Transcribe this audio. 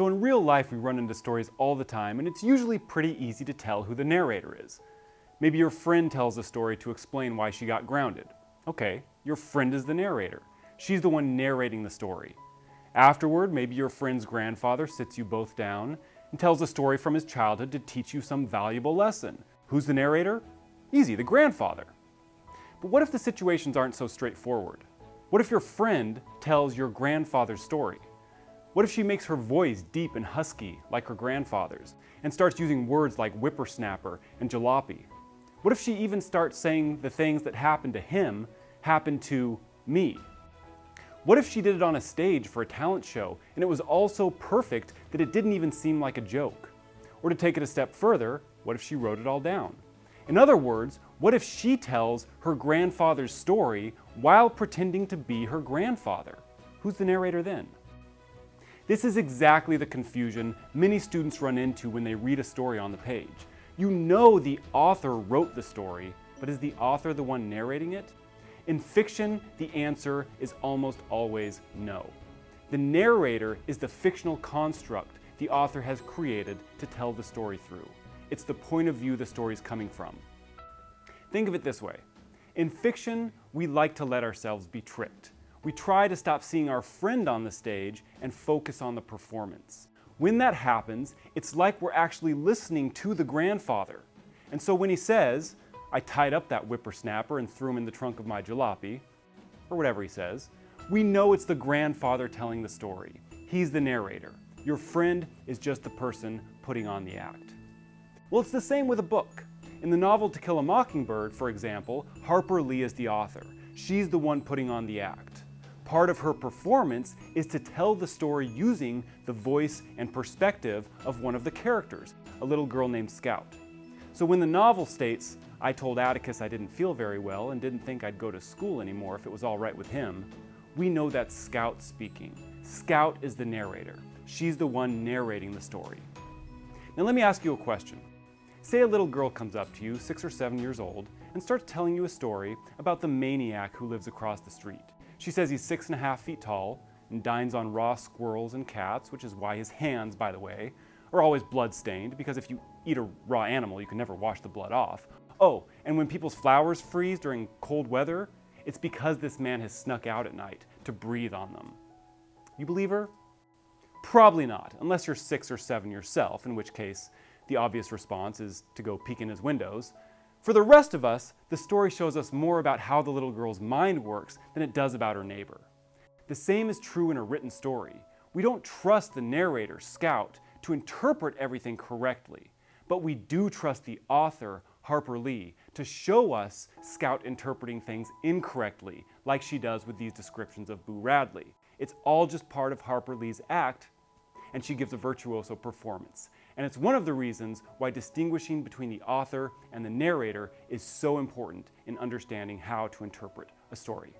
So in real life, we run into stories all the time, and it's usually pretty easy to tell who the narrator is. Maybe your friend tells a story to explain why she got grounded. Okay, your friend is the narrator. She's the one narrating the story. Afterward, maybe your friend's grandfather sits you both down and tells a story from his childhood to teach you some valuable lesson. Who's the narrator? Easy, the grandfather. But what if the situations aren't so straightforward? What if your friend tells your grandfather's story? What if she makes her voice deep and husky like her grandfather's and starts using words like whippersnapper and jalopy? What if she even starts saying the things that happened to him happened to me? What if she did it on a stage for a talent show and it was all so perfect that it didn't even seem like a joke? Or to take it a step further, what if she wrote it all down? In other words, what if she tells her grandfather's story while pretending to be her grandfather? Who's the narrator then? This is exactly the confusion many students run into when they read a story on the page. You know the author wrote the story, but is the author the one narrating it? In fiction, the answer is almost always no. The narrator is the fictional construct the author has created to tell the story through. It's the point of view the story is coming from. Think of it this way. In fiction, we like to let ourselves be tricked we try to stop seeing our friend on the stage and focus on the performance. When that happens, it's like we're actually listening to the grandfather. And so when he says, I tied up that whippersnapper and threw him in the trunk of my jalopy, or whatever he says, we know it's the grandfather telling the story. He's the narrator. Your friend is just the person putting on the act. Well, it's the same with a book. In the novel To Kill a Mockingbird, for example, Harper Lee is the author. She's the one putting on the act part of her performance is to tell the story using the voice and perspective of one of the characters, a little girl named Scout. So when the novel states, I told Atticus I didn't feel very well and didn't think I'd go to school anymore if it was all right with him, we know that's Scout speaking. Scout is the narrator. She's the one narrating the story. Now let me ask you a question. Say a little girl comes up to you, six or seven years old, and starts telling you a story about the maniac who lives across the street. She says he's six and a half feet tall and dines on raw squirrels and cats, which is why his hands, by the way, are always blood-stained, because if you eat a raw animal, you can never wash the blood off. Oh, and when people's flowers freeze during cold weather, it's because this man has snuck out at night to breathe on them. You believe her? Probably not, unless you're six or seven yourself, in which case the obvious response is to go peek in his windows, for the rest of us, the story shows us more about how the little girl's mind works than it does about her neighbor. The same is true in a written story. We don't trust the narrator, Scout, to interpret everything correctly, but we do trust the author, Harper Lee, to show us Scout interpreting things incorrectly, like she does with these descriptions of Boo Radley. It's all just part of Harper Lee's act, and she gives a virtuoso performance. And it's one of the reasons why distinguishing between the author and the narrator is so important in understanding how to interpret a story.